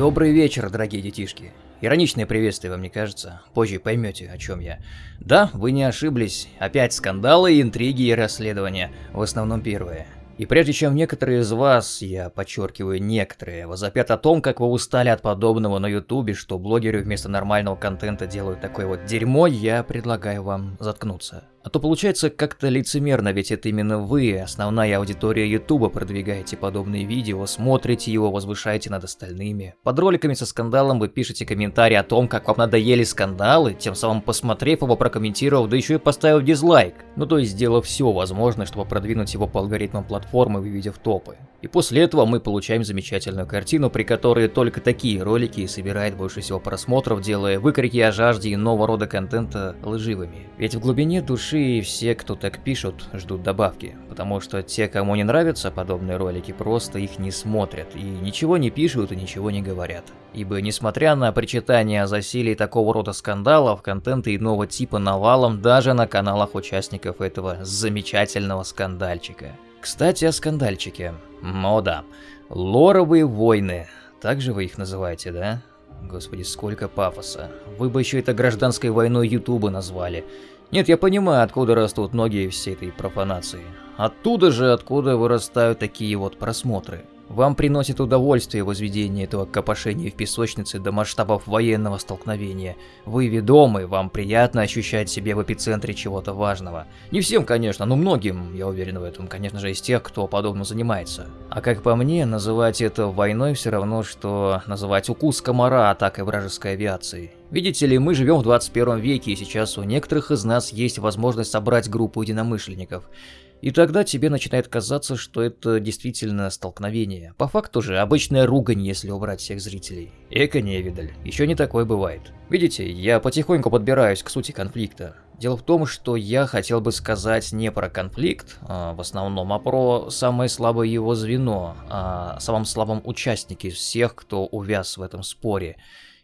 Добрый вечер, дорогие детишки. Ироничное приветствие вам не кажется? Позже поймете, о чем я. Да, вы не ошиблись. Опять скандалы, интриги и расследования. В основном первые. И прежде чем некоторые из вас, я подчеркиваю некоторые, возопят о том, как вы устали от подобного на ютубе, что блогеры вместо нормального контента делают такое вот дерьмо, я предлагаю вам заткнуться. А то получается как-то лицемерно, ведь это именно вы, основная аудитория Ютуба, продвигаете подобные видео, смотрите его, возвышаете над остальными. Под роликами со скандалом вы пишете комментарии о том, как вам надоели скандалы, тем самым посмотрев его, прокомментировав, да еще и поставив дизлайк. Ну то есть сделав все возможное, чтобы продвинуть его по алгоритмам платформы, выведя в топы. И после этого мы получаем замечательную картину, при которой только такие ролики собирают больше всего просмотров, делая выкрики о жажде и нового рода контента лживыми. Ведь в глубине души все, кто так пишут, ждут добавки, потому что те, кому не нравятся подобные ролики, просто их не смотрят и ничего не пишут и ничего не говорят. Ибо несмотря на причитания о засилии такого рода скандалов, контента иного типа навалом даже на каналах участников этого замечательного скандальчика. Кстати, о скандальчике. О да, лоровые войны. Так же вы их называете, да? Господи, сколько пафоса. Вы бы еще это гражданской войной Ютуба назвали. Нет, я понимаю, откуда растут ноги всей этой профанации. Оттуда же, откуда вырастают такие вот просмотры. Вам приносит удовольствие возведение этого копошения в песочнице до масштабов военного столкновения. Вы ведомы, вам приятно ощущать себя в эпицентре чего-то важного. Не всем, конечно, но многим, я уверен в этом, конечно же, из тех, кто подобно занимается. А как по мне, называть это войной все равно, что называть укус комара атакой вражеской авиации. Видите ли, мы живем в 21 веке, и сейчас у некоторых из нас есть возможность собрать группу единомышленников. И тогда тебе начинает казаться, что это действительно столкновение. По факту же обычная ругань, если убрать всех зрителей. Эко невидаль, еще не такое бывает. Видите, я потихоньку подбираюсь к сути конфликта. Дело в том, что я хотел бы сказать не про конфликт а, в основном, а про самое слабое его звено, о а самом слабом участнике всех, кто увяз в этом споре.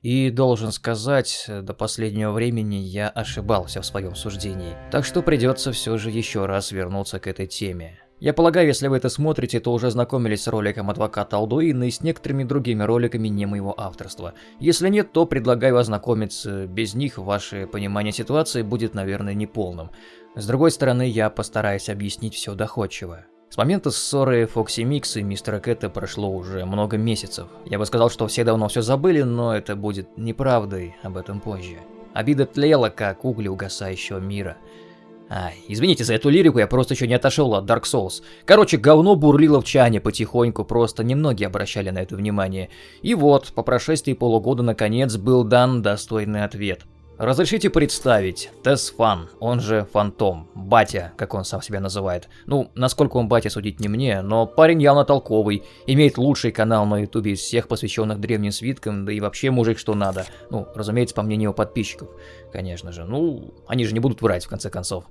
И должен сказать, до последнего времени я ошибался в своем суждении. Так что придется все же еще раз вернуться к этой теме. Я полагаю, если вы это смотрите, то уже знакомились с роликом адвоката Алдуина и с некоторыми другими роликами не моего авторства. Если нет, то предлагаю ознакомиться. Без них ваше понимание ситуации будет, наверное, неполным. С другой стороны, я постараюсь объяснить все доходчиво. С момента ссоры Фокси Микс и Мистера Кэта прошло уже много месяцев. Я бы сказал, что все давно все забыли, но это будет неправдой, об этом позже. Обида тлела, как угли угасающего мира. Ай, извините за эту лирику, я просто еще не отошел от Dark Souls. Короче, говно бурлило в чане потихоньку, просто немногие обращали на это внимание. И вот, по прошествии полугода наконец был дан достойный ответ. Разрешите представить, Тесфан, он же Фантом, батя, как он сам себя называет. Ну, насколько он батя, судить не мне, но парень явно толковый, имеет лучший канал на ютубе из всех посвященных древним свиткам, да и вообще мужик что надо. Ну, разумеется, по мнению подписчиков, конечно же. Ну, они же не будут врать, в конце концов.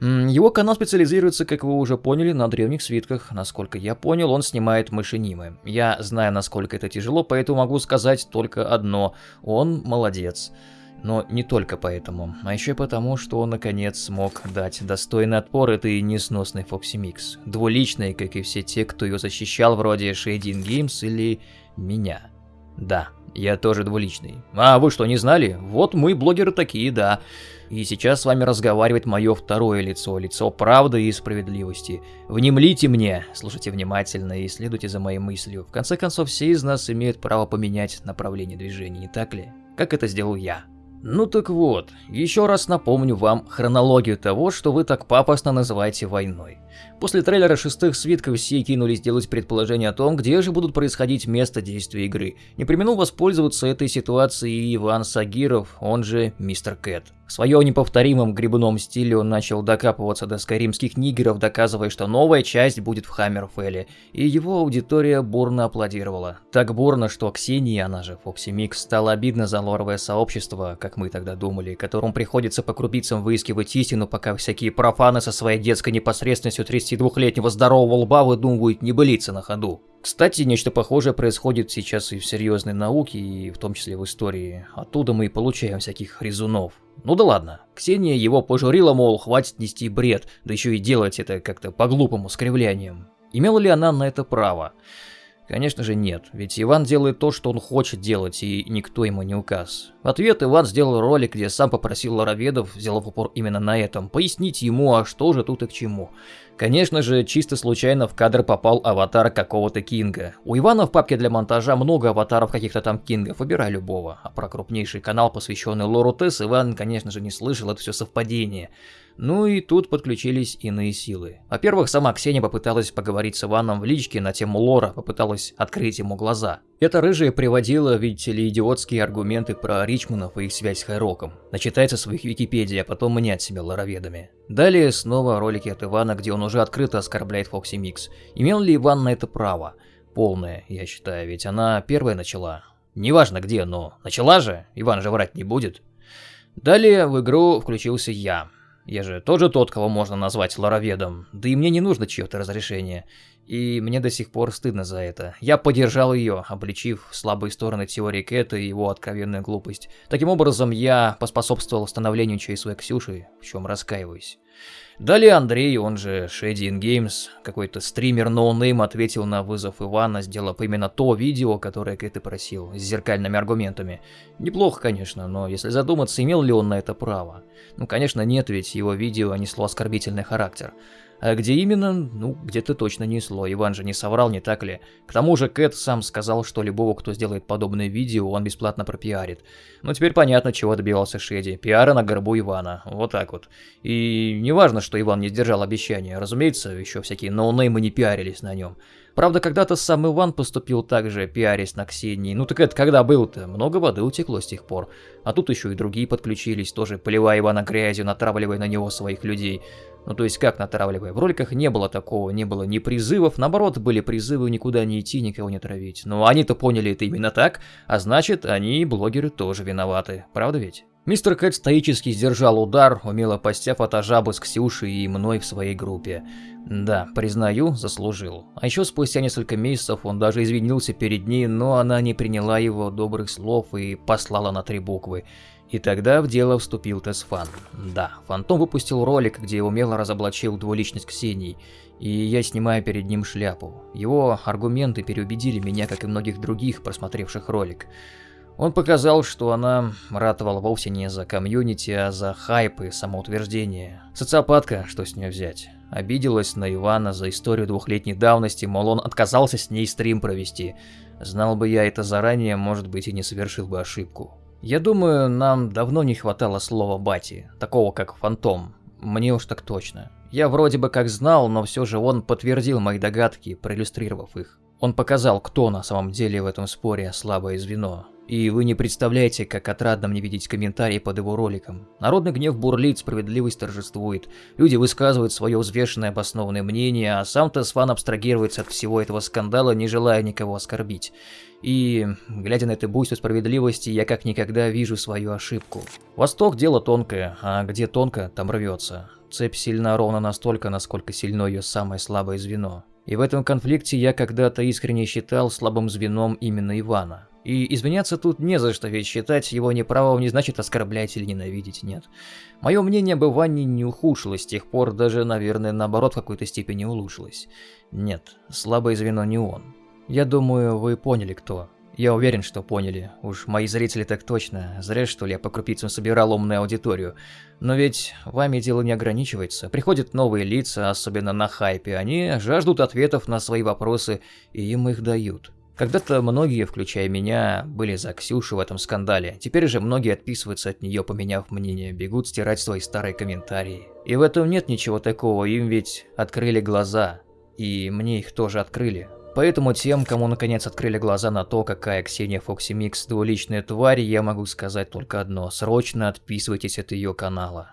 Его канал специализируется, как вы уже поняли, на древних свитках. Насколько я понял, он снимает мышенимы. Я знаю, насколько это тяжело, поэтому могу сказать только одно. Он молодец. Но не только поэтому, а еще потому, что он наконец смог дать достойный отпор этой несносной Фокси Микс. Двуличной, как и все те, кто ее защищал, вроде Shading Games или меня. Да, я тоже двуличный. А вы что, не знали? Вот мы, блогеры, такие, да. И сейчас с вами разговаривает мое второе лицо, лицо правды и справедливости. Внемлите мне, слушайте внимательно и следуйте за моей мыслью. В конце концов, все из нас имеют право поменять направление движения, не так ли? Как это сделал я. Ну так вот, еще раз напомню вам хронологию того, что вы так пафосно называете войной. После трейлера шестых свитков все кинулись делать предположение о том, где же будут происходить место действия игры. Не применил воспользоваться этой ситуацией Иван Сагиров, он же Мистер Кэт. В своем неповторимом грибном стиле он начал докапываться до скайримских нигеров, доказывая, что новая часть будет в Хаммерфелле, и его аудитория бурно аплодировала. Так бурно, что Ксении, она же Фокси Микс, стало обидно за лоровое сообщество, как мы тогда думали, которому приходится по крупицам выискивать истину, пока всякие профаны со своей детской непосредственностью 32-летнего здорового лба выдумывают небылицы на ходу. Кстати, нечто похожее происходит сейчас и в серьезной науке, и в том числе в истории. Оттуда мы и получаем всяких резунов. Ну да ладно. Ксения его пожурила, мол, хватит нести бред, да еще и делать это как-то по глупому скривлянием. Имела ли она на это право? Конечно же нет, ведь Иван делает то, что он хочет делать, и никто ему не указ. В ответ Иван сделал ролик, где сам попросил Лароведов, сделав упор именно на этом, пояснить ему, а что же тут и к чему. Конечно же, чисто случайно в кадр попал аватар какого-то Кинга. У Ивана в папке для монтажа много аватаров каких-то там Кингов, выбирай любого. А про крупнейший канал, посвященный лору TES, Иван, конечно же, не слышал, это все совпадение. Ну и тут подключились иные силы. Во-первых, сама Ксения попыталась поговорить с Иваном в личке на тему лора, попыталась открыть ему глаза. Эта рыжая приводила, видите ли, идиотские аргументы про Ричманов и их связь с Хайроком. Начитается своих Википедий, а потом мнят себя лороведами. Далее снова ролики от Ивана, где он уже открыто оскорбляет Foxy Mix. Имел ли Иван на это право? Полное, я считаю, ведь она первая начала. Неважно где, но начала же, Иван же врать не будет. Далее в игру включился я. Я же тоже тот, кого можно назвать лороведом, да и мне не нужно чье-то разрешение. И мне до сих пор стыдно за это. Я поддержал ее, обличив слабые стороны теории Кэта и его откровенную глупость. Таким образом, я поспособствовал становлению ЧСВ Ксюши, в чем раскаиваюсь. Далее Андрей, он же Shady in Games, какой-то стример ноунейм, ответил на вызов Ивана, сделав именно то видео, которое Кэт и просил, с зеркальными аргументами. Неплохо, конечно, но если задуматься, имел ли он на это право? Ну, конечно, нет, ведь его видео несло оскорбительный характер. А где именно? Ну, где-то точно несло. Иван же не соврал, не так ли? К тому же Кэт сам сказал, что любого, кто сделает подобное видео, он бесплатно пропиарит. Ну, теперь понятно, чего добивался Шеди. Пиара на горбу Ивана. Вот так вот. И не важно, что Иван не сдержал обещания. Разумеется, еще всякие ноунеймы не пиарились на нем. Правда, когда-то сам Иван поступил так же, пиарясь на Ксении. Ну так это когда был-то? Много воды утекло с тех пор. А тут еще и другие подключились, тоже поливая Ивана грязью, натравливая на него своих людей. Ну то есть как натравливая? В роликах не было такого, не было ни призывов, наоборот, были призывы никуда не идти, никого не травить. Но они-то поняли это именно так, а значит, они, блогеры, тоже виноваты. Правда ведь? Мистер Кэт стоически сдержал удар, умело постяв от Ажабы с Ксюшей и мной в своей группе. Да, признаю, заслужил. А еще спустя несколько месяцев он даже извинился перед ней, но она не приняла его добрых слов и послала на три буквы. И тогда в дело вступил Тесфан. Да, Фантом выпустил ролик, где умело разоблачил двуличность Ксении, и я снимаю перед ним шляпу. Его аргументы переубедили меня, как и многих других, просмотревших ролик. Он показал, что она ратовала вовсе не за комьюнити, а за хайп и самоутверждение. Социопатка, что с нее взять. Обиделась на Ивана за историю двухлетней давности, мол он отказался с ней стрим провести. Знал бы я это заранее, может быть и не совершил бы ошибку. Я думаю, нам давно не хватало слова «бати», такого как «фантом». Мне уж так точно. Я вроде бы как знал, но все же он подтвердил мои догадки, проиллюстрировав их. Он показал, кто на самом деле в этом споре слабое звено. И вы не представляете, как отрадно мне видеть комментарии под его роликом. Народный гнев бурлит, справедливость торжествует. Люди высказывают свое взвешенное обоснованное мнение, а сам Тесфан абстрагируется от всего этого скандала, не желая никого оскорбить. И, глядя на это буйство справедливости, я как никогда вижу свою ошибку. Восток – дело тонкое, а где тонко, там рвется. Цепь сильна ровно настолько, насколько сильно ее самое слабое звено. И в этом конфликте я когда-то искренне считал слабым звеном именно Ивана. И извиняться тут не за что, ведь считать его неправым не значит оскорблять или ненавидеть, нет. Мое мнение об Иване не ухудшилось с тех пор, даже, наверное, наоборот в какой-то степени улучшилось. Нет, слабое звено не он. Я думаю, вы поняли, кто. Я уверен, что поняли. Уж мои зрители так точно. Зря, что ли, я по крупицам собирал умную аудиторию. Но ведь вами дело не ограничивается. Приходят новые лица, особенно на хайпе. Они жаждут ответов на свои вопросы, и им их дают. Когда-то многие, включая меня, были за Ксюшу в этом скандале. Теперь же многие отписываются от нее, поменяв мнение, бегут стирать свои старые комментарии. И в этом нет ничего такого, им ведь открыли глаза. И мне их тоже открыли. Поэтому тем, кому наконец открыли глаза на то, какая Ксения Foxy Mix двуличная тварь, я могу сказать только одно. Срочно отписывайтесь от ее канала.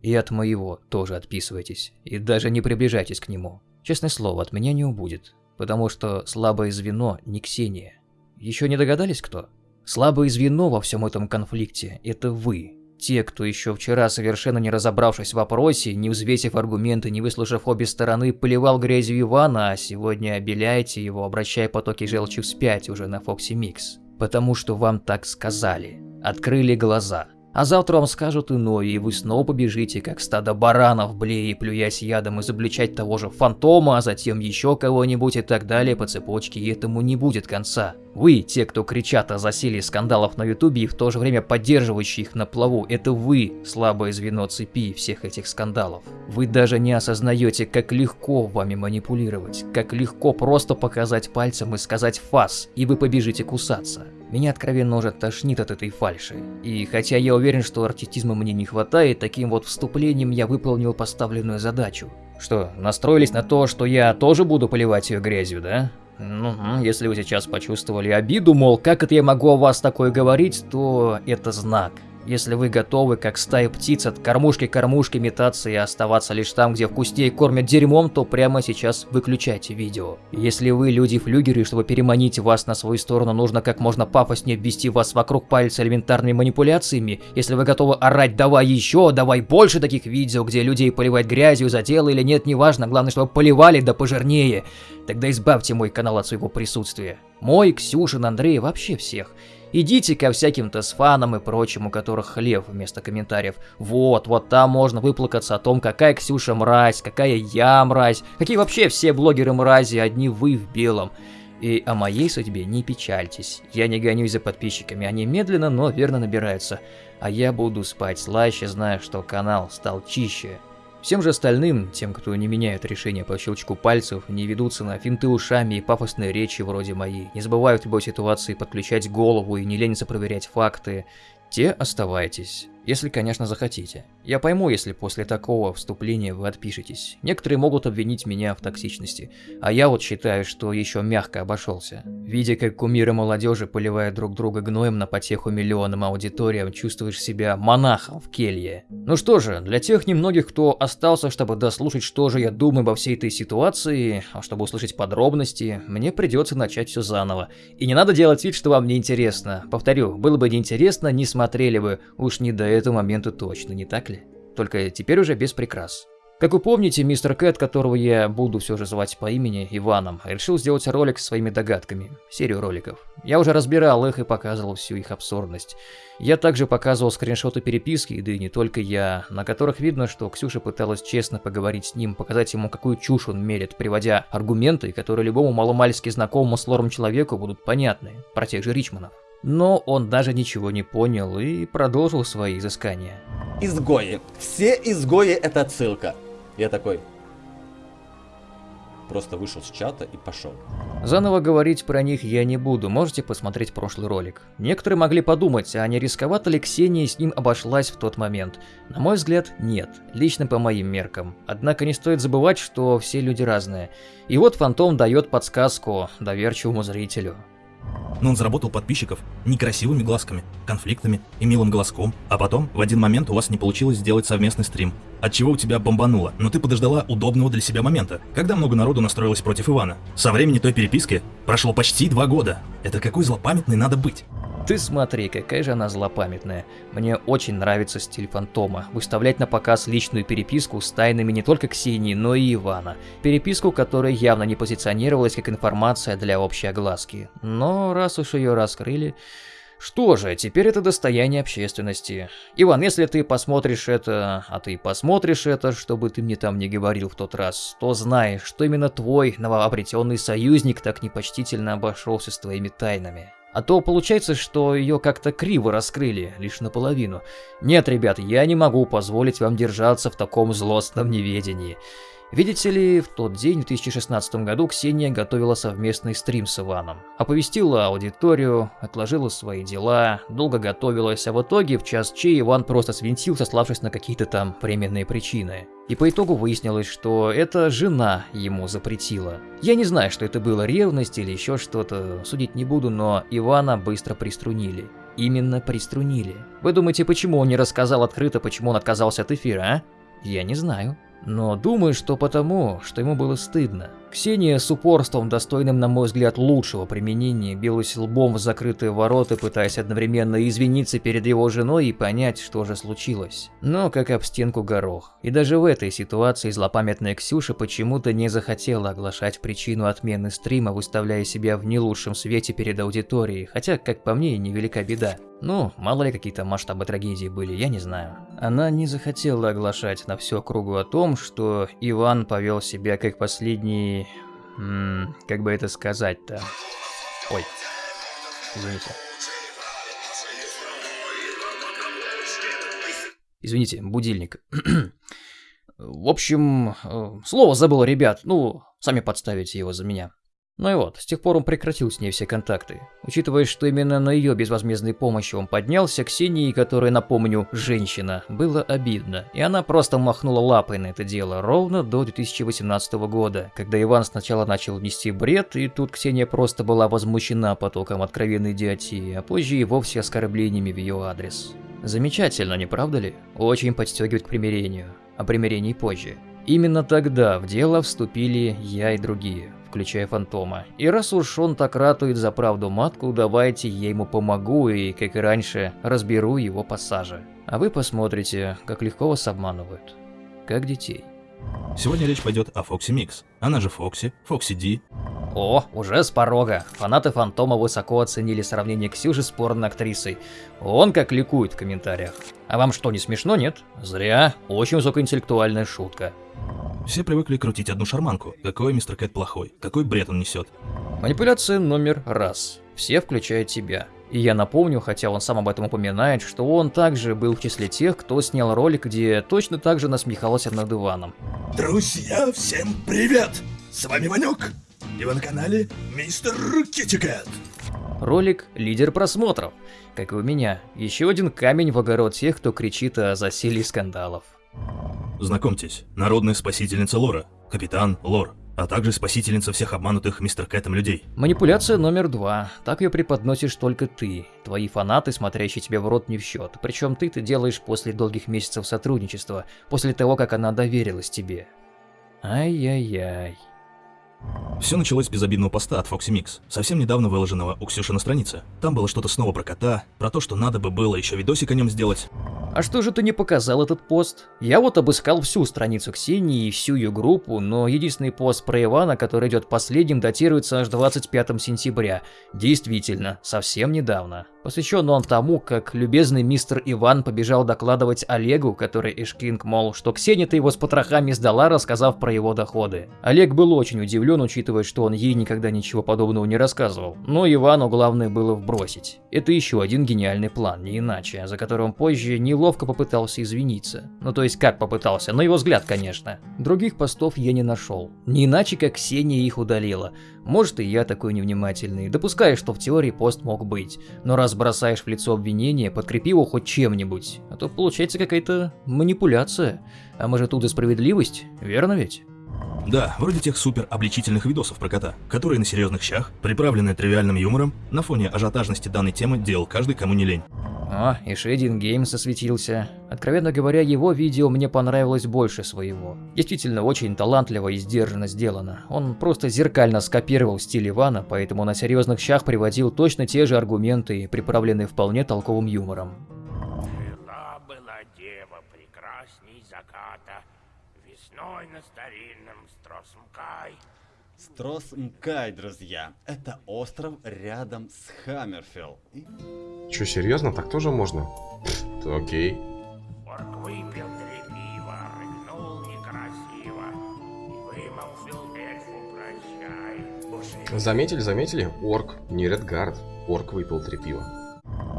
И от моего тоже отписывайтесь. И даже не приближайтесь к нему. Честное слово, от меня не убудет. Потому что слабое звено не Ксения. Еще не догадались кто? Слабое звено во всем этом конфликте – это вы. Те, кто еще вчера, совершенно не разобравшись в вопросе, не взвесив аргументы, не выслушав обе стороны, поливал грязью Ивана, а сегодня обеляете его, обращая потоки желчи вспять уже на Foxy Mix. Потому что вам так сказали. Открыли глаза. А завтра вам скажут иное, и вы снова побежите, как стадо баранов, блея плюясь ядом, изобличать того же фантома, а затем еще кого-нибудь и так далее по цепочке, и этому не будет конца. Вы, те, кто кричат о засилии скандалов на ютубе и в то же время поддерживающие их на плаву, это вы, слабое звено цепи всех этих скандалов. Вы даже не осознаете, как легко вами манипулировать, как легко просто показать пальцем и сказать «фас», и вы побежите кусаться. Меня откровенно уже тошнит от этой фальши. И хотя я уверен, что артистизма мне не хватает, таким вот вступлением я выполнил поставленную задачу. Что, настроились на то, что я тоже буду поливать ее грязью, да? Ну, если вы сейчас почувствовали обиду, мол, как это я могу о вас такое говорить, то это знак. Если вы готовы, как стая птиц, от кормушки к кормушке метаться и оставаться лишь там, где вкуснее кормят дерьмом, то прямо сейчас выключайте видео. Если вы люди-флюгеры, чтобы переманить вас на свою сторону, нужно как можно пафоснее обвести вас вокруг пальца элементарными манипуляциями. Если вы готовы орать «давай еще», «давай больше таких видео», где людей поливают грязью за дело или нет, неважно, главное, чтобы поливали да пожирнее, тогда избавьте мой канал от своего присутствия. Мой, Ксюшин, Андрей, вообще всех. Идите ко всяким тесфанам и прочим, у которых хлеб вместо комментариев. Вот, вот там можно выплакаться о том, какая Ксюша мразь, какая я мразь, какие вообще все блогеры мрази, одни вы в белом. И о моей судьбе не печальтесь. Я не гонюсь за подписчиками, они медленно, но верно набираются. А я буду спать слаще, зная, что канал стал чище. Всем же остальным, тем, кто не меняет решения по щелчку пальцев, не ведутся на финты ушами и пафосные речи вроде моей, не забывают в любой ситуации подключать голову и не ленятся проверять факты, те оставайтесь. Если, конечно, захотите. Я пойму, если после такого вступления вы отпишетесь. Некоторые могут обвинить меня в токсичности, а я вот считаю, что еще мягко обошелся. Видя, как кумиры молодежи поливают друг друга гноем на потеху миллионам аудиториям, чувствуешь себя монахом в келье. Ну что же, для тех немногих, кто остался, чтобы дослушать, что же я думаю обо всей этой ситуации, а чтобы услышать подробности, мне придется начать все заново. И не надо делать вид, что вам не интересно. Повторю, было бы неинтересно, не смотрели бы, уж не до этому моменту точно, не так ли? Только теперь уже без прикрас. Как вы помните, мистер Кэт, которого я буду все же звать по имени Иваном, решил сделать ролик со своими догадками, серию роликов. Я уже разбирал их и показывал всю их абсурдность. Я также показывал скриншоты переписки, да и не только я, на которых видно, что Ксюша пыталась честно поговорить с ним, показать ему, какую чушь он мерит, приводя аргументы, которые любому маломальски знакомому с лором человеку будут понятны, про тех же Ричманов. Но он даже ничего не понял и продолжил свои изыскания. Изгои. Все изгои это отсылка. Я такой... Просто вышел с чата и пошел. Заново говорить про них я не буду, можете посмотреть прошлый ролик. Некоторые могли подумать, а не рисковато ли Ксения с ним обошлась в тот момент. На мой взгляд, нет, лично по моим меркам. Однако не стоит забывать, что все люди разные. И вот Фантом дает подсказку доверчивому зрителю но он заработал подписчиков некрасивыми глазками, конфликтами и милым голоском, а потом в один момент у вас не получилось сделать совместный стрим, от чего у тебя бомбануло, но ты подождала удобного для себя момента, когда много народу настроилось против Ивана. Со времени той переписки прошло почти два года. Это какой злопамятный надо быть? Ты смотри, какая же она злопамятная. Мне очень нравится стиль Фантома. Выставлять на показ личную переписку с тайнами не только Ксении, но и Ивана. Переписку, которая явно не позиционировалась как информация для общей огласки. Но раз уж ее раскрыли... Что же, теперь это достояние общественности. Иван, если ты посмотришь это, а ты посмотришь это, чтобы ты мне там не говорил в тот раз, то знай, что именно твой новообретенный союзник так непочтительно обошелся с твоими тайнами. А то получается, что ее как-то криво раскрыли, лишь наполовину. Нет, ребят, я не могу позволить вам держаться в таком злостном неведении. Видите ли, в тот день, в 2016 году, Ксения готовила совместный стрим с Иваном. Оповестила аудиторию, отложила свои дела, долго готовилась, а в итоге в час чей Иван просто свинтил, сославшись на какие-то там временные причины. И по итогу выяснилось, что это жена ему запретила. Я не знаю, что это было ревность или еще что-то, судить не буду, но Ивана быстро приструнили. Именно приструнили. Вы думаете, почему он не рассказал открыто, почему он отказался от эфира, а? Я не знаю. Но думаю, что потому, что ему было стыдно. Ксения с упорством, достойным, на мой взгляд, лучшего применения, билась лбом в закрытые ворота, пытаясь одновременно извиниться перед его женой и понять, что же случилось. Но как об стенку горох. И даже в этой ситуации злопамятная Ксюша почему-то не захотела оглашать причину отмены стрима, выставляя себя в не лучшем свете перед аудиторией, хотя, как по мне, невелика беда. Ну, мало ли какие-то масштабы трагедии были, я не знаю. Она не захотела оглашать на всю округу о том, что Иван повел себя как последний... М как бы это сказать-то... Ой, извините. Извините, будильник. В общем, э, слово забыл, ребят. Ну, сами подставите его за меня. Ну и вот, с тех пор он прекратил с ней все контакты. Учитывая, что именно на ее безвозмездной помощи он поднялся, Ксении, которая, напомню, женщина, было обидно. И она просто махнула лапой на это дело ровно до 2018 года, когда Иван сначала начал нести бред, и тут Ксения просто была возмущена потоком откровенной идиотии, а позже и вовсе оскорблениями в ее адрес. Замечательно, не правда ли? Очень подстегивает к примирению. О примирении позже. Именно тогда в дело вступили я и другие включая Фантома. И раз уж он так ратует за правду матку, давайте я ему помогу и, как и раньше, разберу его пассажи. А вы посмотрите, как легко вас обманывают. Как детей. Сегодня речь пойдет о Foxy Mix. Она же Foxy, Foxy Di. О, уже с порога. Фанаты Фантома высоко оценили сравнение Ксюши с порно-актрисой. Он как ликует в комментариях. А вам что, не смешно, нет? Зря. Очень высокоинтеллектуальная шутка. Все привыкли крутить одну шарманку. Какой мистер Кэт плохой, какой бред он несет. Манипуляция номер раз. Все, включая тебя. И я напомню, хотя он сам об этом упоминает, что он также был в числе тех, кто снял ролик, где точно так же насмехался над Иваном. Друзья, всем привет! С вами Ванек, и вы на канале Мистер Китикет. Ролик – лидер просмотров, как и у меня. Еще один камень в огород тех, кто кричит о засилии скандалов. Знакомьтесь, народная спасительница Лора, капитан Лор, а также спасительница всех обманутых мистер Кэтом людей. Манипуляция номер два. Так ее преподносишь только ты. Твои фанаты, смотрящие тебе в рот не в счет. Причем ты это делаешь после долгих месяцев сотрудничества, после того, как она доверилась тебе. Ай-яй-яй. Все началось с безобидного поста от Foxy Mix, совсем недавно выложенного у Ксюши на странице. Там было что-то снова про кота, про то, что надо бы было еще видосик о нем сделать. А что же ты не показал этот пост? Я вот обыскал всю страницу Ксении и всю ее группу, но единственный пост про Ивана, который идет последним, датируется аж 25 сентября. Действительно, совсем недавно. Посвящен он тому, как любезный мистер Иван побежал докладывать Олегу, который Эшкинг, мол, что Ксения-то его с потрохами сдала, рассказав про его доходы. Олег был очень удивлен, учитывая, что он ей никогда ничего подобного не рассказывал. Но Ивану главное было вбросить. Это еще один гениальный план, не иначе, за которым позже неловко попытался извиниться. Ну то есть как попытался, на его взгляд, конечно. Других постов я не нашел. Не иначе, как Ксения их удалила. Может и я такой невнимательный, допускаю, что в теории пост мог быть. Но раз бросаешь в лицо обвинение, подкрепи его хоть чем-нибудь, а то получается какая-то манипуляция. А может тут и справедливость, верно ведь? Да, вроде тех супер обличительных видосов про кота, которые на серьезных щах, приправленные тривиальным юмором, на фоне ажиотажности данной темы делал каждый, кому не лень. О, и Шейдин Геймс осветился. Откровенно говоря, его видео мне понравилось больше своего. Действительно, очень талантливо и сдержанно сделано. Он просто зеркально скопировал стиль Ивана, поэтому на серьезных щах приводил точно те же аргументы, приправленные вполне толковым юмором. Строс Мкай, друзья. Это остров рядом с Хаммерфилл. И Че, серьезно? Так тоже можно? Пф, то окей. Орк выпил три пива, рыгнул некрасиво и вымолвил эльфу прощай. Заметили, заметили? Орк, не Редгард. Орк выпил три пива.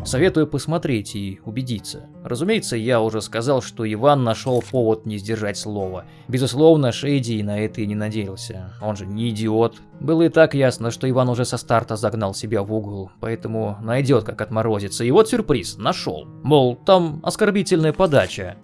Советую посмотреть и убедиться. Разумеется, я уже сказал, что Иван нашел повод не сдержать слова. Безусловно, Шейди на это и не надеялся. Он же не идиот. Было и так ясно, что Иван уже со старта загнал себя в угол, поэтому найдет как отморозиться. И вот сюрприз, нашел. Мол, там оскорбительная подача.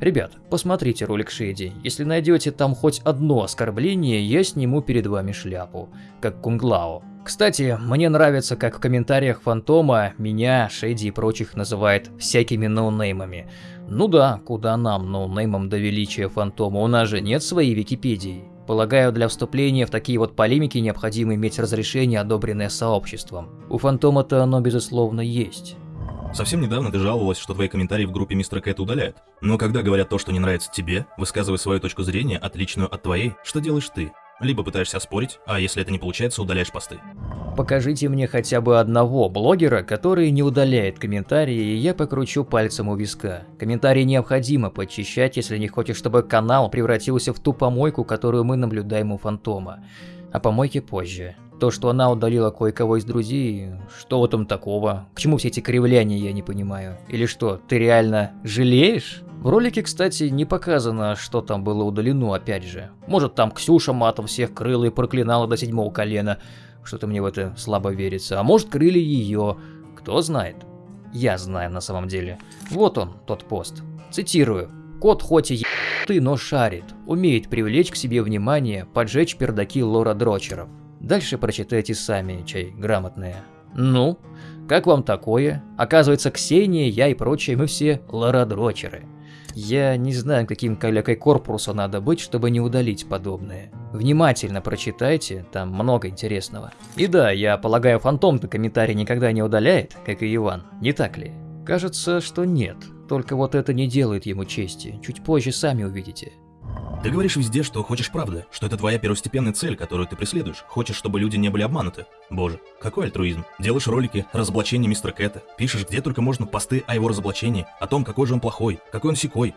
Ребят, посмотрите ролик Шейди. Если найдете там хоть одно оскорбление, я сниму перед вами шляпу. Как Кунглао. Кстати, мне нравится, как в комментариях Фантома меня, Шейди и прочих называет всякими ноунеймами. Ну да, куда нам, ноунеймом до величия фантома, у нас же нет своей Википедии. Полагаю, для вступления в такие вот полемики необходимо иметь разрешение, одобренное сообществом. У фантома-то оно безусловно есть. Совсем недавно ты жаловалась, что твои комментарии в группе Мистера Кэт удаляют. Но когда говорят то, что не нравится тебе, высказывая свою точку зрения, отличную от твоей, что делаешь ты? Либо пытаешься оспорить, а если это не получается, удаляешь посты. Покажите мне хотя бы одного блогера, который не удаляет комментарии, и я покручу пальцем у виска. Комментарии необходимо подчищать, если не хочешь, чтобы канал превратился в ту помойку, которую мы наблюдаем у Фантома. О помойке позже. То, что она удалила кое-кого из друзей, что в этом такого? К чему все эти кривляния, я не понимаю. Или что, ты реально жалеешь? В ролике, кстати, не показано, что там было удалено, опять же. Может, там Ксюша матом всех крыла и проклинала до седьмого колена. Что-то мне в это слабо верится. А может, крыли ее. Кто знает. Я знаю на самом деле. Вот он, тот пост. Цитирую. Кот хоть и ты, но шарит. Умеет привлечь к себе внимание, поджечь пердаки лора дрочеров. Дальше прочитайте сами, чай грамотные. Ну, как вам такое? Оказывается, Ксения, я и прочие, мы все лорадрочеры. Я не знаю, каким калякой корпуса надо быть, чтобы не удалить подобное. Внимательно прочитайте, там много интересного. И да, я полагаю, фантом-то комментарий никогда не удаляет, как и Иван, не так ли? Кажется, что нет, только вот это не делает ему чести, чуть позже сами увидите. Ты говоришь везде, что хочешь правды, что это твоя первостепенная цель, которую ты преследуешь. Хочешь, чтобы люди не были обмануты. Боже, какой альтруизм. Делаешь ролики, разоблачение мистера Кэта, пишешь где только можно посты о его разоблачении, о том, какой же он плохой, какой он секой.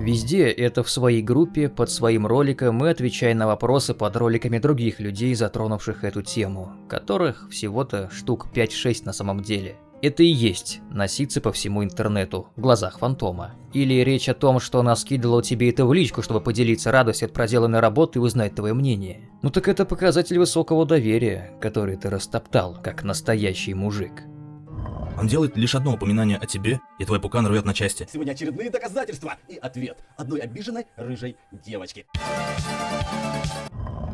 Везде это в своей группе, под своим роликом мы отвечаем на вопросы под роликами других людей, затронувших эту тему, которых всего-то штук 5-6 на самом деле. Это и есть носиться по всему интернету в глазах фантома. Или речь о том, что она скидывала тебе это в личку, чтобы поделиться радостью от проделанной работы и узнать твое мнение. Ну так это показатель высокого доверия, который ты растоптал, как настоящий мужик. Он делает лишь одно упоминание о тебе, и твой пукан рвет на части. Сегодня очередные доказательства и ответ одной обиженной рыжей девочки.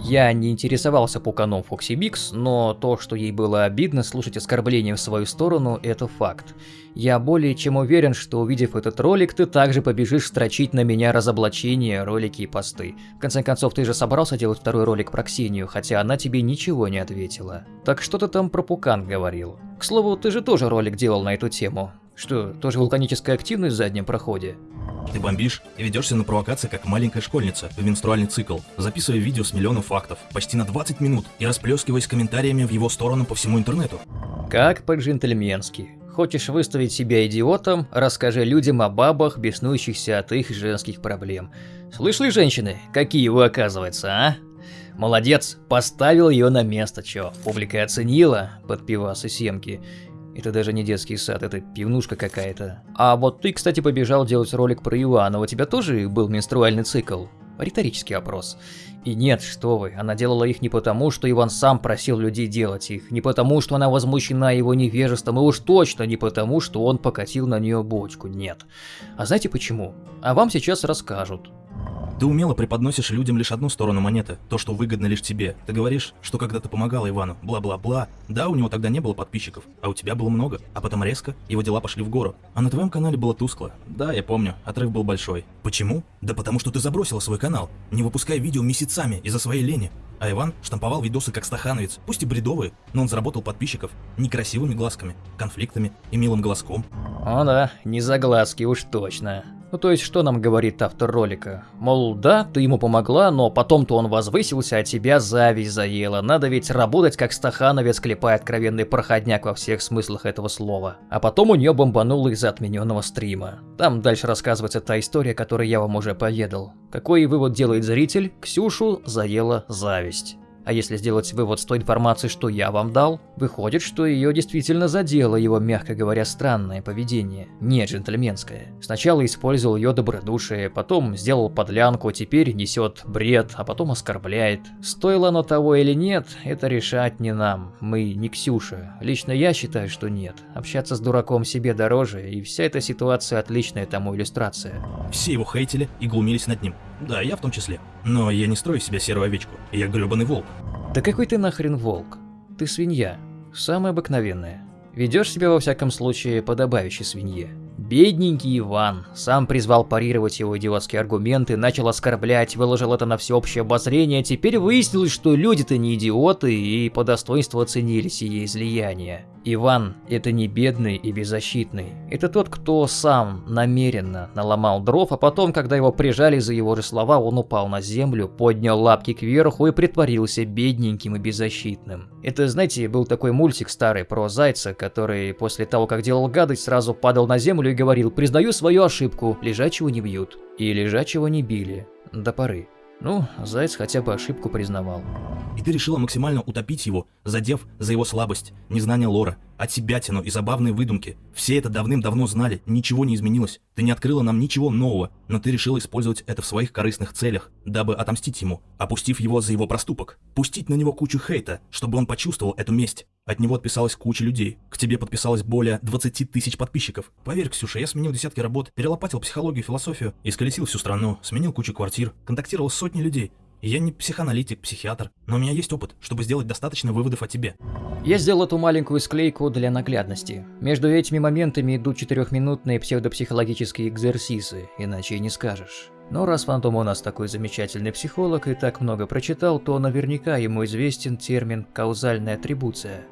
Я не интересовался пуканом Фокси Бикс, но то, что ей было обидно слушать оскорбления в свою сторону, это факт. Я более чем уверен, что увидев этот ролик, ты также побежишь строчить на меня разоблачения, ролики и посты. В конце концов, ты же собрался делать второй ролик про Ксению, хотя она тебе ничего не ответила. Так что ты там про пукан говорил? К слову, ты же тоже ролик делал на эту тему. Что, тоже вулканическая активность в заднем проходе? Ты бомбишь и ведешься на провокации, как маленькая школьница в менструальный цикл, записывая видео с миллионом фактов, почти на 20 минут, и расплескиваясь комментариями в его сторону по всему интернету. Как по-джентльменски. Хочешь выставить себя идиотом, расскажи людям о бабах, беснующихся от их женских проблем. Слышали, женщины, какие вы оказывается, а? Молодец, поставил ее на место, чё. Публика оценила под пивас и семки. Это даже не детский сад, это пивнушка какая-то. А вот ты, кстати, побежал делать ролик про Ивана, у тебя тоже был менструальный цикл? Риторический вопрос. И нет, что вы, она делала их не потому, что Иван сам просил людей делать их, не потому, что она возмущена его невежеством, и уж точно не потому, что он покатил на нее бочку, нет. А знаете почему? А вам сейчас расскажут. Ты умело преподносишь людям лишь одну сторону монеты, то, что выгодно лишь тебе. Ты говоришь, что когда-то помогала Ивану, бла-бла-бла. Да, у него тогда не было подписчиков, а у тебя было много. А потом резко его дела пошли в гору. А на твоем канале было тускло. Да, я помню, отрыв был большой. Почему? Да потому что ты забросила свой канал, не выпуская видео месяцами из-за своей лени. А Иван штамповал видосы как стахановец, пусть и бредовые, но он заработал подписчиков некрасивыми глазками, конфликтами и милым голоском. О да, не за глазки уж точно. Ну то есть что нам говорит автор ролика? Мол, да, ты ему помогла, но потом-то он возвысился, а тебя зависть заела. Надо ведь работать как стахановец, клепая откровенный проходняк во всех смыслах этого слова. А потом у нее бомбануло из-за отмененного стрима. Там дальше рассказывается та история, которую я вам уже поведал. Какой вывод делает зритель? Ксюшу заела зависть. А если сделать вывод с той информации, что я вам дал, выходит, что ее действительно задело его, мягко говоря, странное поведение, не джентльменское. Сначала использовал ее добродушие, потом сделал подлянку, теперь несет бред, а потом оскорбляет. Стоило оно того или нет, это решать не нам, мы не Ксюша. Лично я считаю, что нет. Общаться с дураком себе дороже, и вся эта ситуация отличная тому иллюстрация. Все его хейтили и глумились над ним. Да, я в том числе. Но я не строю себя серую овечку. Я гребаный волк. Да какой ты нахрен волк? Ты свинья. Самая обыкновенная. Ведешь себя во всяком случае подобающей свинье. Бедненький Иван сам призвал парировать его идиотские аргументы, начал оскорблять, выложил это на всеобщее обозрение. Теперь выяснилось, что люди-то не идиоты и по достоинству оценили сие излияние. Иван – это не бедный и беззащитный. Это тот, кто сам намеренно наломал дров, а потом, когда его прижали за его же слова, он упал на землю, поднял лапки кверху и притворился бедненьким и беззащитным. Это, знаете, был такой мультик старый про зайца, который после того, как делал гадость, сразу падал на землю и говорил «Признаю свою ошибку, лежачего не бьют». И лежачего не били. До поры. Ну, заяц хотя бы ошибку признавал. И ты решила максимально утопить его, задев за его слабость, незнание лора, отсебятину и забавные выдумки. Все это давным-давно знали, ничего не изменилось. Ты не открыла нам ничего нового, но ты решила использовать это в своих корыстных целях, дабы отомстить ему, опустив его за его проступок. Пустить на него кучу хейта, чтобы он почувствовал эту месть. От него отписалась куча людей. К тебе подписалось более 20 тысяч подписчиков. Поверь, Ксюша, я сменил десятки работ, перелопатил психологию, философию, исколесил всю страну, сменил кучу квартир, контактировал с сотней людей. Я не психоаналитик, психиатр, но у меня есть опыт, чтобы сделать достаточно выводов о тебе. Я сделал эту маленькую склейку для наглядности. Между этими моментами идут четырехминутные псевдопсихологические экзерсисы, иначе и не скажешь. Но раз Фантом у нас такой замечательный психолог и так много прочитал, то наверняка ему известен термин «каузальная атрибуция».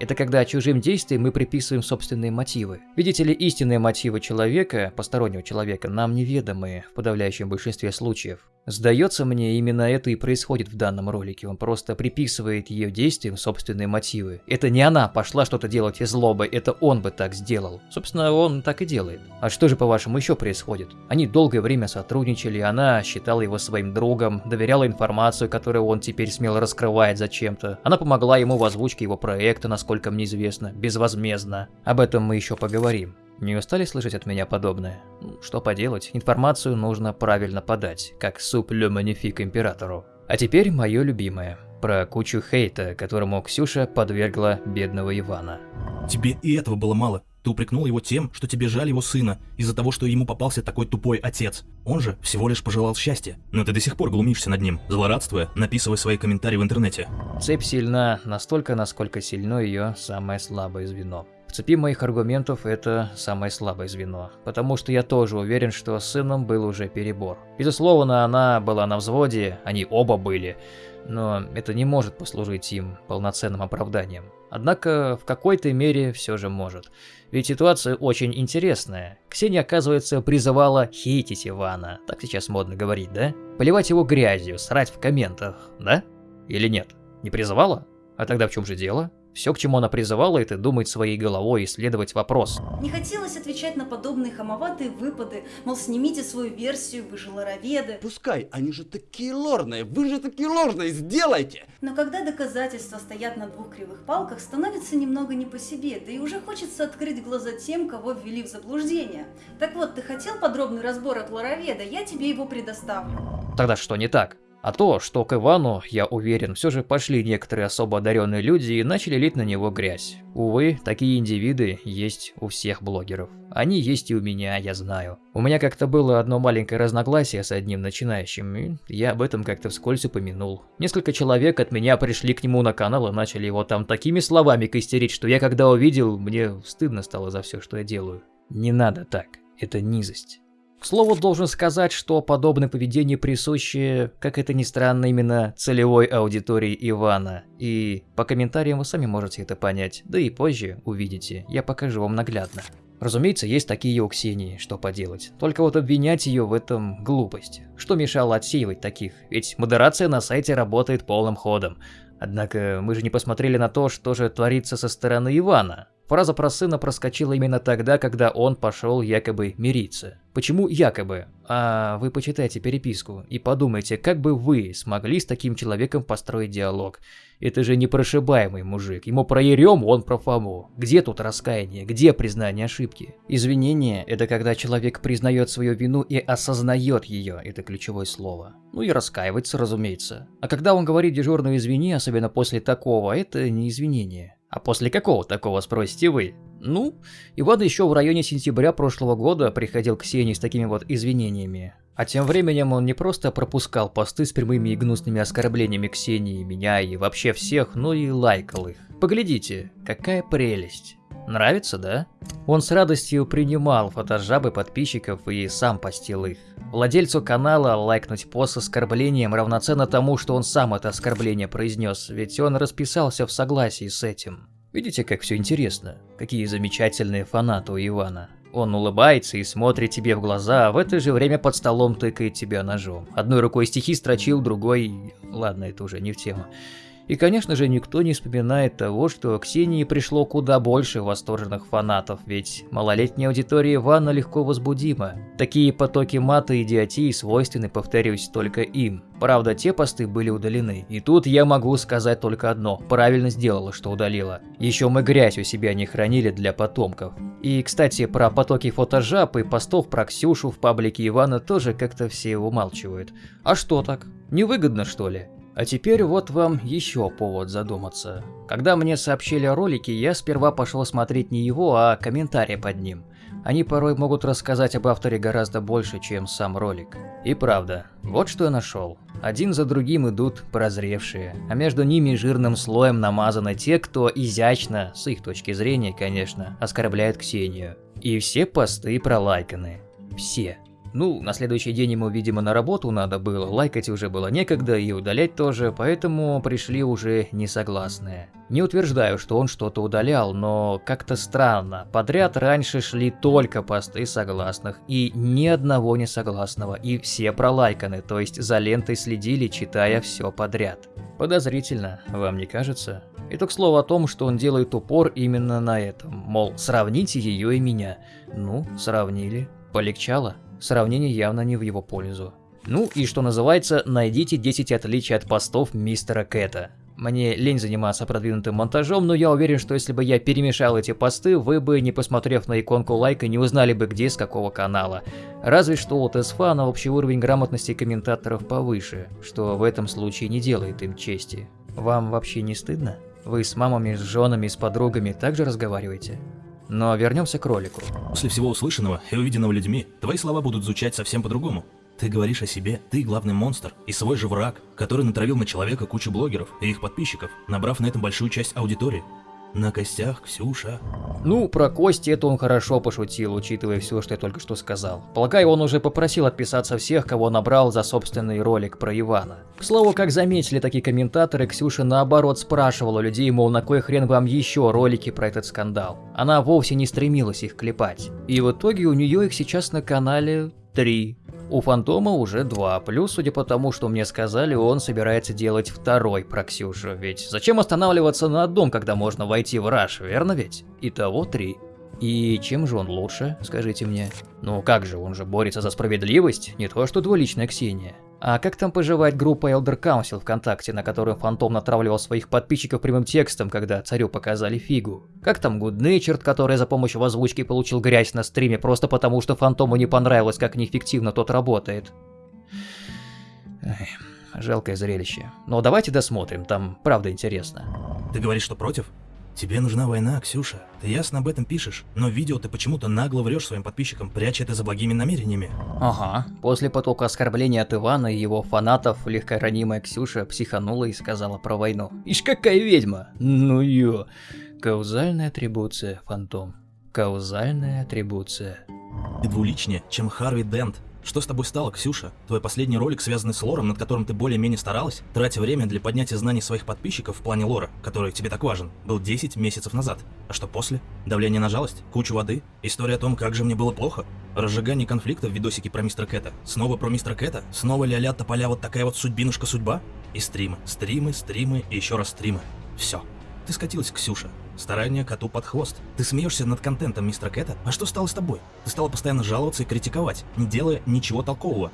Это когда чужим действиям мы приписываем собственные мотивы. Видите ли, истинные мотивы человека, постороннего человека, нам неведомы в подавляющем большинстве случаев. Сдается мне, именно это и происходит в данном ролике. Он просто приписывает ее действиям собственные мотивы. Это не она пошла что-то делать из злобы, это он бы так сделал. Собственно, он так и делает. А что же, по-вашему, еще происходит? Они долгое время сотрудничали, она считала его своим другом, доверяла информацию, которую он теперь смело раскрывает зачем-то. Она помогла ему в озвучке его проекта, насколько мне известно, безвозмездно. Об этом мы еще поговорим. Не устали слышать от меня подобное? Ну, что поделать, информацию нужно правильно подать, как суп ле манифик императору. А теперь мое любимое. Про кучу хейта, которому Ксюша подвергла бедного Ивана. Тебе и этого было мало. Ты упрекнул его тем, что тебе жаль его сына, из-за того, что ему попался такой тупой отец. Он же всего лишь пожелал счастья. Но ты до сих пор глумишься над ним, злорадствуя, написывая свои комментарии в интернете. Цепь сильна настолько, насколько сильно ее самое слабое звено. В цепи моих аргументов это самое слабое звено, потому что я тоже уверен, что с сыном был уже перебор. Безусловно, она была на взводе, они оба были, но это не может послужить им полноценным оправданием. Однако в какой-то мере все же может. Ведь ситуация очень интересная. Ксения, оказывается, призывала хейтить Ивана, так сейчас модно говорить, да? Поливать его грязью, срать в комментах, да? Или нет? Не призывала? А тогда в чем же дело? Все, к чему она призывала, это думать своей головой и исследовать вопрос. Не хотелось отвечать на подобные хамоватые выпады, мол, снимите свою версию, вы же лороведы. Пускай, они же такие лорные, вы же такие лорные, сделайте! Но когда доказательства стоят на двух кривых палках, становится немного не по себе, да и уже хочется открыть глаза тем, кого ввели в заблуждение. Так вот, ты хотел подробный разбор от лороведа, я тебе его предоставлю. Тогда что не так? А то, что к Ивану, я уверен, все же пошли некоторые особо одаренные люди и начали лить на него грязь. Увы, такие индивиды есть у всех блогеров. Они есть и у меня, я знаю. У меня как-то было одно маленькое разногласие с одним начинающим, и я об этом как-то вскользь упомянул. Несколько человек от меня пришли к нему на канал и начали его там такими словами костерить, что я когда увидел, мне стыдно стало за все, что я делаю. Не надо так, это низость. К слову, должен сказать, что подобное поведение присуще, как это ни странно, именно целевой аудитории Ивана. И по комментариям вы сами можете это понять, да и позже увидите, я покажу вам наглядно. Разумеется, есть такие у Ксении, что поделать. Только вот обвинять ее в этом глупость. Что мешало отсеивать таких? Ведь модерация на сайте работает полным ходом. Однако мы же не посмотрели на то, что же творится со стороны Ивана. Фраза про сына проскочила именно тогда, когда он пошел якобы мириться. Почему якобы? А вы почитайте переписку и подумайте, как бы вы смогли с таким человеком построить диалог. Это же непрошибаемый мужик. Ему про Ерему, он про Фому. Где тут раскаяние? Где признание ошибки? Извинение – это когда человек признает свою вину и осознает ее. Это ключевое слово. Ну и раскаивается, разумеется. А когда он говорит дежурную извини, особенно после такого, это не извинение. А после какого такого, спросите вы? Ну, Иван еще в районе сентября прошлого года приходил к Ксении с такими вот извинениями. А тем временем он не просто пропускал посты с прямыми и гнусными оскорблениями Ксении, меня и вообще всех, но и лайкал их. Поглядите, какая прелесть. Нравится, да? Он с радостью принимал фотожабы подписчиков и сам постил их. Владельцу канала лайкнуть пост с оскорблением равноценно тому, что он сам это оскорбление произнес, ведь он расписался в согласии с этим. Видите, как все интересно? Какие замечательные фанаты у Ивана. Он улыбается и смотрит тебе в глаза, а в это же время под столом тыкает тебя ножом. Одной рукой стихи строчил, другой... Ладно, это уже не в тему. И, конечно же, никто не вспоминает того, что Ксении пришло куда больше восторженных фанатов, ведь малолетняя аудитория Ивана легко возбудима. Такие потоки мата и идиотии свойственны, повторюсь, только им. Правда, те посты были удалены. И тут я могу сказать только одно. Правильно сделала, что удалила. Еще мы грязь у себя не хранили для потомков. И, кстати, про потоки фотожаб и постов про Ксюшу в паблике Ивана тоже как-то все умалчивают. А что так? Невыгодно, что ли? А теперь вот вам еще повод задуматься. Когда мне сообщили о ролике, я сперва пошел смотреть не его, а комментарии под ним. Они порой могут рассказать об авторе гораздо больше, чем сам ролик. И правда, вот что я нашел. Один за другим идут прозревшие, а между ними жирным слоем намазаны те, кто изящно, с их точки зрения, конечно, оскорбляет Ксению. И все посты пролайканы. Все. Ну, на следующий день ему, видимо, на работу надо было, лайкать уже было некогда и удалять тоже, поэтому пришли уже несогласные. Не утверждаю, что он что-то удалял, но как-то странно. Подряд раньше шли только посты согласных и ни одного несогласного, и все пролайканы, то есть за лентой следили, читая все подряд. Подозрительно, вам не кажется? Это к слову о том, что он делает упор именно на этом, мол, сравните ее и меня. Ну, сравнили. Полегчало? Сравнение явно не в его пользу. Ну и что называется, найдите 10 отличий от постов мистера Кэта. Мне лень заниматься продвинутым монтажом, но я уверен, что если бы я перемешал эти посты, вы бы, не посмотрев на иконку лайка, не узнали бы где с какого канала. Разве что у Тесфана общий уровень грамотности комментаторов повыше, что в этом случае не делает им чести. Вам вообще не стыдно? Вы с мамами, с женами, с подругами также разговариваете? Но вернемся к ролику. После всего услышанного и увиденного людьми, твои слова будут звучать совсем по-другому. Ты говоришь о себе, ты главный монстр и свой же враг, который натравил на человека кучу блогеров и их подписчиков, набрав на этом большую часть аудитории. На костях, Ксюша. Ну, про кости это он хорошо пошутил, учитывая все, что я только что сказал. Полагаю, он уже попросил отписаться всех, кого набрал за собственный ролик про Ивана. К слову, как заметили такие комментаторы, Ксюша наоборот спрашивала людей, мол, на кой хрен вам еще ролики про этот скандал. Она вовсе не стремилась их клепать. И в итоге у нее их сейчас на канале три. У Фантома уже два, плюс, судя по тому, что мне сказали, он собирается делать второй про ведь зачем останавливаться на одном, когда можно войти в раш, верно ведь? Итого три. И чем же он лучше, скажите мне? Ну как же, он же борется за справедливость, не то что двуличная Ксения. А как там поживает группа Elder Council ВКонтакте, на которую Фантом натравливал своих подписчиков прямым текстом, когда царю показали фигу? Как там Natured, который за помощью озвучки получил грязь на стриме просто потому, что Фантому не понравилось, как неэффективно тот работает? Эх, жалкое зрелище. Но давайте досмотрим, там правда интересно. Ты говоришь, что против? Тебе нужна война, Ксюша. Ты ясно об этом пишешь, но в видео ты почему-то нагло врешь своим подписчикам, пряча это за благими намерениями. Ага. После потока оскорблений от Ивана и его фанатов, легкоранимая Ксюша психанула и сказала про войну. Ишь какая ведьма! Ну ё! Каузальная атрибуция, фантом. Каузальная атрибуция. Ты двуличнее, чем Харви Дент. Что с тобой стало, Ксюша? Твой последний ролик, связанный с лором, над которым ты более-менее старалась, тратя время для поднятия знаний своих подписчиков в плане лора, который тебе так важен, был 10 месяцев назад. А что после? Давление на жалость? Кучу воды? История о том, как же мне было плохо? Разжигание конфликта в видосике про мистера Кэта? Снова про мистера Кэта? Снова ля-ля тополя вот такая вот судьбинушка судьба? И стримы, стримы, стримы и еще раз стримы. Все. Ты скатилась, Ксюша. Старание коту под хвост. Ты смеешься над контентом мистера Кэта? А что стало с тобой? Ты стала постоянно жаловаться и критиковать, не делая ничего толкового.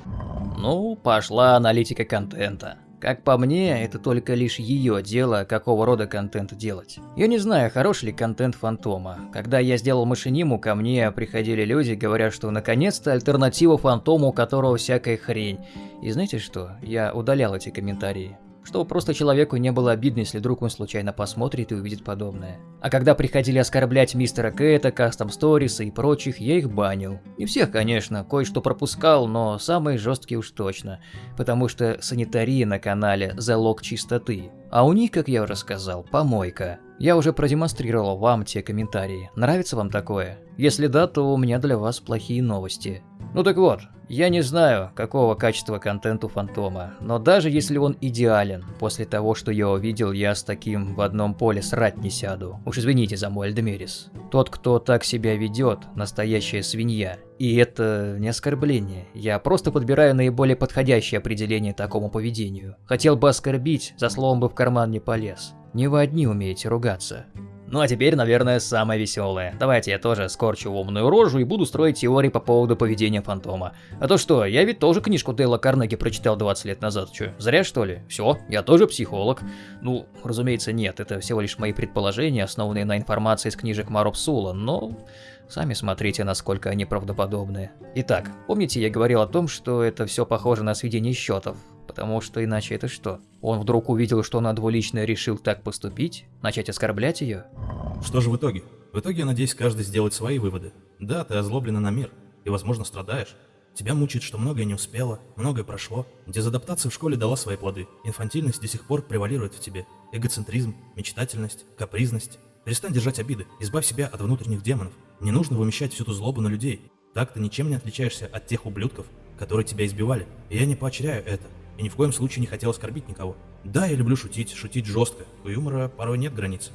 Ну, пошла аналитика контента. Как по мне, это только лишь ее дело, какого рода контент делать. Я не знаю, хороший ли контент Фантома. Когда я сделал машиниму, ко мне приходили люди, говоря, что наконец-то альтернатива Фантому, у которого всякая хрень. И знаете что? Я удалял эти комментарии. Чтобы просто человеку не было обидно, если вдруг он случайно посмотрит и увидит подобное. А когда приходили оскорблять мистера Кэта, Кастом Сториса и прочих, я их банил. Не всех, конечно, кое-что пропускал, но самые жесткие уж точно. Потому что санитария на канале – залог чистоты. А у них, как я уже сказал, помойка. Я уже продемонстрировал вам те комментарии. Нравится вам такое? Если да, то у меня для вас плохие новости. Ну так вот, я не знаю, какого качества контент у Фантома, но даже если он идеален, после того, что я увидел, я с таким в одном поле срать не сяду. Уж извините за мой Альдемирис. Тот, кто так себя ведет, настоящая свинья. И это не оскорбление. Я просто подбираю наиболее подходящее определение такому поведению. Хотел бы оскорбить, за словом бы в карман не полез. Не вы одни умеете ругаться. Ну а теперь, наверное, самое веселое. Давайте я тоже скорчу умную рожу и буду строить теории по поводу поведения фантома. А то что, я ведь тоже книжку Дейла Карнеги прочитал 20 лет назад, чё, зря что ли? Все, я тоже психолог. Ну, разумеется, нет, это всего лишь мои предположения, основанные на информации из книжек Мароп Сула, но... Сами смотрите, насколько они правдоподобны. Итак, помните, я говорил о том, что это все похоже на сведение счетов? Потому что иначе это что? Он вдруг увидел, что она двуличная решил так поступить? Начать оскорблять ее? Что же в итоге? В итоге, я надеюсь, каждый сделает свои выводы. Да, ты озлоблена на мир, и, возможно, страдаешь. Тебя мучает, что многое не успело, многое прошло. Дезадаптация в школе дала свои плоды. Инфантильность до сих пор превалирует в тебе. Эгоцентризм, мечтательность, капризность. Перестань держать обиды, избавь себя от внутренних демонов. Не нужно вымещать всю ту злобу на людей. Так ты ничем не отличаешься от тех ублюдков, которые тебя избивали. И я не поощряю это. И ни в коем случае не хотел оскорбить никого. Да, я люблю шутить, шутить жестко. У юмора порой нет границ.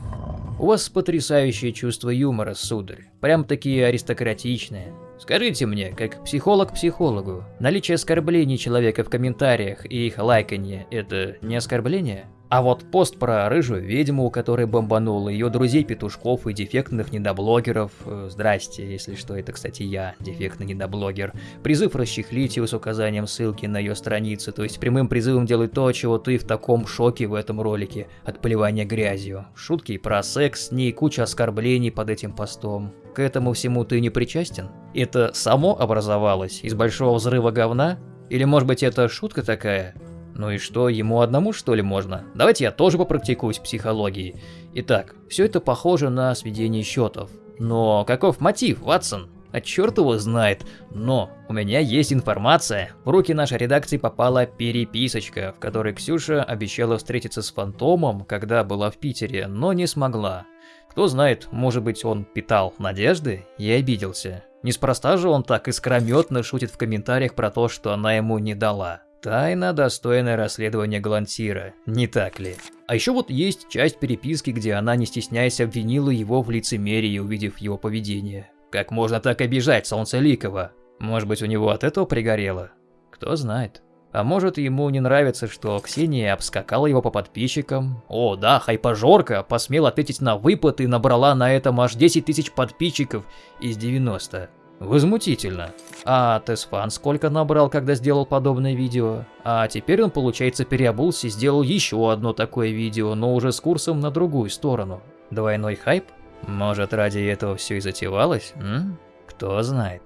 У вас потрясающее чувство юмора, сударь. Прям такие аристократичные. Скажите мне, как психолог психологу, наличие оскорблений человека в комментариях и их лайканье – это не оскорбление? А вот пост про рыжую ведьму, у которой бомбануло, ее друзей-петушков и дефектных недоблогеров, э, здрасте, если что, это, кстати, я, дефектный недоблогер, призыв расчехлить его с указанием ссылки на ее страницу, то есть прямым призывом делать то, чего ты в таком шоке в этом ролике, от поливания грязью. Шутки про секс с ней, куча оскорблений под этим постом. К этому всему ты не причастен? Это само образовалось из большого взрыва говна? Или может быть это шутка такая? Ну и что, ему одному что ли можно? Давайте я тоже попрактикуюсь в психологии. Итак, все это похоже на сведение счетов. Но каков мотив, Ватсон? А черт его знает. Но у меня есть информация. В руки нашей редакции попала переписочка, в которой Ксюша обещала встретиться с Фантомом, когда была в Питере, но не смогла. Кто знает, может быть он питал надежды и обиделся. Неспроста же он так искрометно шутит в комментариях про то, что она ему не дала. Тайна, достойная расследования Глантира, не так ли? А еще вот есть часть переписки, где она, не стесняясь, обвинила его в лицемерии, увидев его поведение. Как можно так обижать Солнцеликова? Может быть, у него от этого пригорело? Кто знает. А может, ему не нравится, что Ксения обскакала его по подписчикам? О, да, хайпажорка посмела ответить на выпад и набрала на этом аж 10 тысяч подписчиков из 90. Возмутительно. А Тесфан сколько набрал, когда сделал подобное видео? А теперь он, получается, переобулся и сделал еще одно такое видео, но уже с курсом на другую сторону. Двойной хайп? Может, ради этого все и затевалось? М? Кто знает.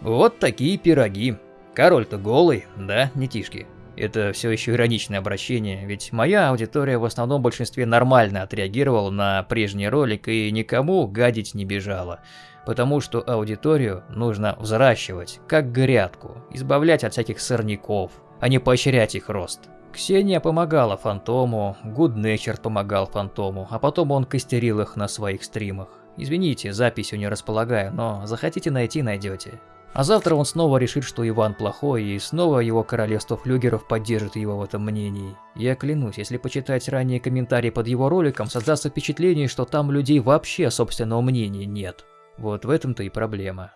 Вот такие пироги. Король-то голый, да, не тишки? Это все еще ироничное обращение, ведь моя аудитория в основном большинстве нормально отреагировала на прежний ролик и никому гадить не бежала потому что аудиторию нужно взращивать, как грядку, избавлять от всяких сорняков, а не поощрять их рост. Ксения помогала Фантому, Гуднечер помогал Фантому, а потом он костерил их на своих стримах. Извините, записью не располагаю, но захотите найти, найдете. А завтра он снова решит, что Иван плохой, и снова его королевство флюгеров поддержит его в этом мнении. Я клянусь, если почитать ранние комментарии под его роликом, создастся впечатление, что там людей вообще собственного мнения нет. Вот в этом-то и проблема.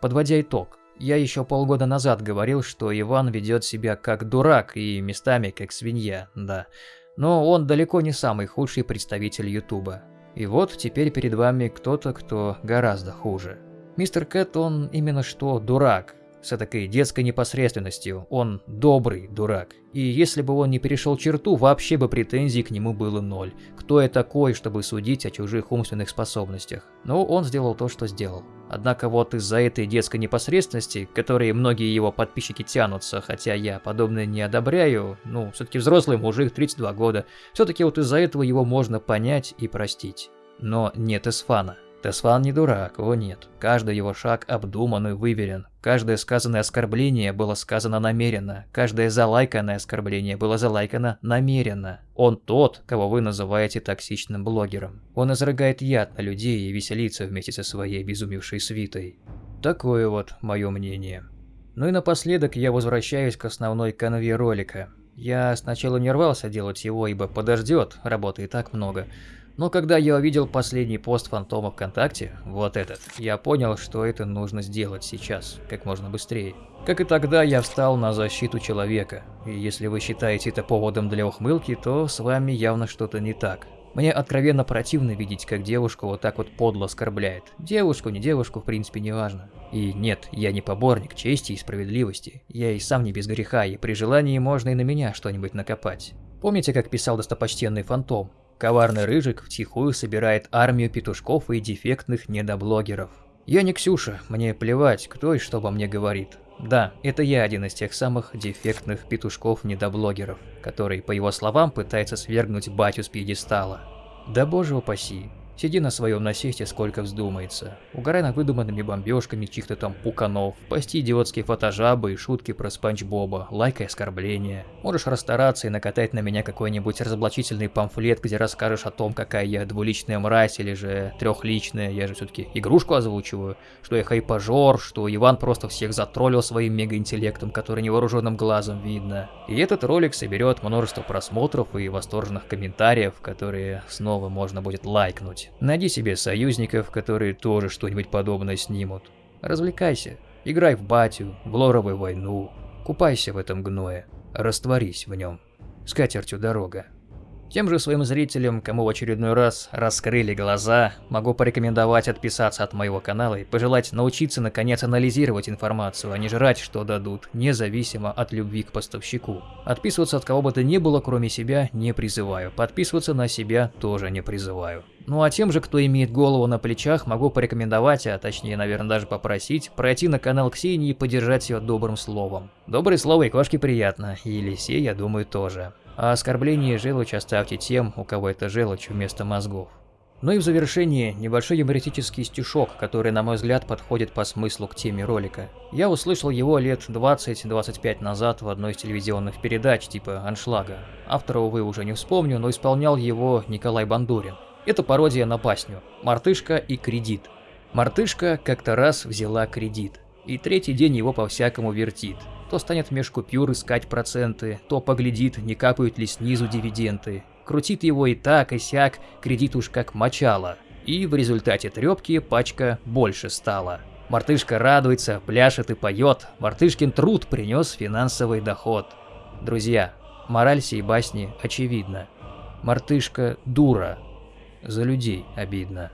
Подводя итог, я еще полгода назад говорил, что Иван ведет себя как дурак и местами как свинья, да. Но он далеко не самый худший представитель Ютуба. И вот теперь перед вами кто-то, кто гораздо хуже. Мистер Кэт, он именно что дурак. с такой детской непосредственностью. Он добрый дурак. И если бы он не перешел черту, вообще бы претензий к нему было ноль. Кто я такой, чтобы судить о чужих умственных способностях? Но он сделал то, что сделал. Однако вот из-за этой детской непосредственности, которой многие его подписчики тянутся, хотя я подобное не одобряю, ну, все-таки взрослый мужик, 32 года, все-таки вот из-за этого его можно понять и простить. Но нет Эсфана. Тесфан не дурак, о нет. Каждый его шаг обдуман и выверен. Каждое сказанное оскорбление было сказано намеренно. Каждое залайканное оскорбление было залайкано намеренно. Он тот, кого вы называете токсичным блогером. Он изрыгает яд на людей и веселится вместе со своей безумевшей свитой. Такое вот мое мнение. Ну и напоследок я возвращаюсь к основной канве ролика. Я сначала не рвался делать его, ибо подождет, работы и так много. Но когда я увидел последний пост Фантома ВКонтакте, вот этот, я понял, что это нужно сделать сейчас, как можно быстрее. Как и тогда, я встал на защиту человека, и если вы считаете это поводом для ухмылки, то с вами явно что-то не так. Мне откровенно противно видеть, как девушку вот так вот подло оскорбляет. Девушку, не девушку, в принципе, не важно. И нет, я не поборник чести и справедливости. Я и сам не без греха, и при желании можно и на меня что-нибудь накопать. Помните, как писал достопочтенный Фантом? Коварный Рыжик втихую собирает армию петушков и дефектных недоблогеров. Я не Ксюша, мне плевать, кто и что обо мне говорит. Да, это я один из тех самых дефектных петушков-недоблогеров, который, по его словам, пытается свергнуть батю с пьедестала. Да боже упаси, Сиди на своем насесте сколько вздумается. Угорай над выдуманными бомбежками чьих-то там пуканов, пости идиотские фотожабы и шутки про Спанч Боба, лайкай оскорбления. Можешь расстараться и накатать на меня какой-нибудь разоблачительный памфлет, где расскажешь о том, какая я двуличная мразь или же трехличная, я же все-таки игрушку озвучиваю, что я хайпажор, что Иван просто всех затроллил своим мегаинтеллектом, который невооруженным глазом видно. И этот ролик соберет множество просмотров и восторженных комментариев, которые снова можно будет лайкнуть. Найди себе союзников, которые тоже что-нибудь подобное снимут. Развлекайся, играй в батю, в лоровую войну, купайся в этом гное, растворись в нем. С катертью дорога. Тем же своим зрителям, кому в очередной раз раскрыли глаза, могу порекомендовать отписаться от моего канала и пожелать научиться наконец анализировать информацию, а не жрать, что дадут, независимо от любви к поставщику. Отписываться от кого бы то ни было, кроме себя, не призываю. Подписываться на себя тоже не призываю. Ну а тем же, кто имеет голову на плечах, могу порекомендовать, а точнее, наверное, даже попросить, пройти на канал Ксении и поддержать ее добрым словом. Доброе слово и кошке приятно, и Лисе, я думаю, тоже. А оскорбление и желчь оставьте тем, у кого это желчь вместо мозгов. Ну и в завершение небольшой юмористический стишок, который, на мой взгляд, подходит по смыслу к теме ролика. Я услышал его лет 20-25 назад в одной из телевизионных передач типа «Аншлага». Автора, увы, уже не вспомню, но исполнял его Николай Бандурин. Это пародия на басню «Мартышка и кредит». Мартышка как-то раз взяла кредит, и третий день его по-всякому вертит. То станет меж купюр искать проценты, то поглядит, не капают ли снизу дивиденды. Крутит его и так, и сяк, кредит уж как мочало. И в результате трепки пачка больше стала. Мартышка радуется, пляшет и поет, Мартышкин труд принес финансовый доход. Друзья, мораль сей басни очевидна. Мартышка дура, за людей обидно.